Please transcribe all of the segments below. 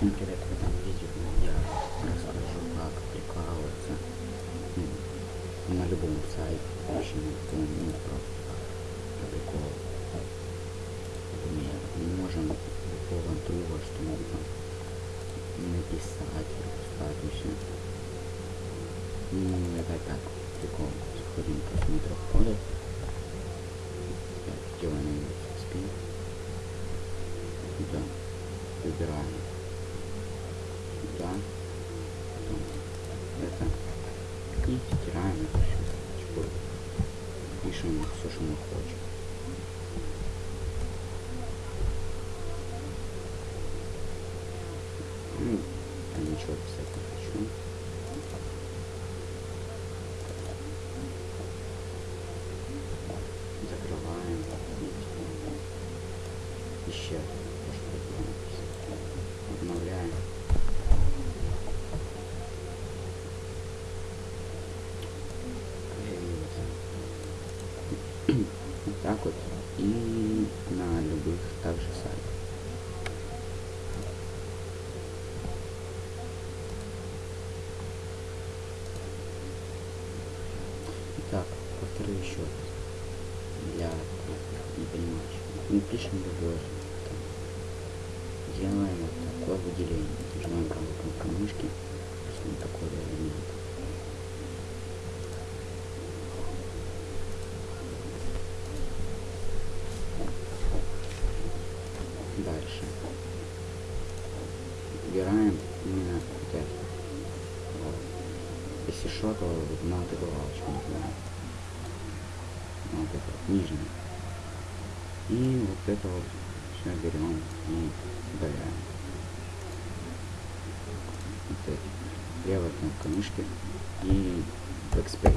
Привет, в этом видео я расскажу, как прикалываться на любом сайте, очень ну, просто приколу. Например, мы можем любого друга что-нибудь написать, пропускать и все. Ну, это так, прикол. Заходим в просмотр в поле. Делаем спин. Да. Выбираем пишем все, что мы хотим. Ну, я ничего писать не хочу. Закрываем. Еще так вот и на любых также сайтах. Итак, повторю еще раз. Для не понимающих. Мы пишем любой там, делаем вот такое выделение. Нажимаем правую кнопку мышки, такой элемент. Дальше. Выбираем именно вот это. Вот. Если что, то на вот эту галочку нажимаем. На вот это вот, нижнюю. И вот это вот все берем и удаляем. Вот эти. Левая кнопка мышки и Backspace.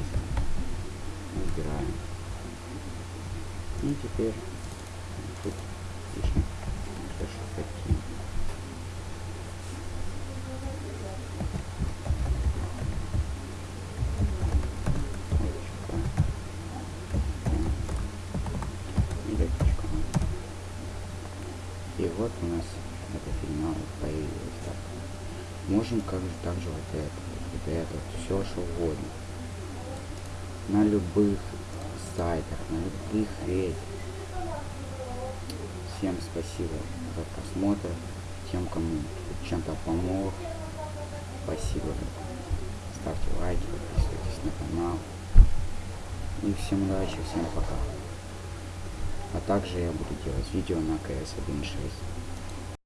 Убираем. И теперь тут пишем И вот у нас эта фигня вот появилась так. Можем как же также вот это, вот это, все что угодно. На любых сайтах, на любых этих. Всем спасибо за просмотр. Тем, кому чем-то помог. Спасибо. Ставьте лайки, подписывайтесь на канал. И всем удачи, всем пока. А также я буду делать видео на CS 1.6.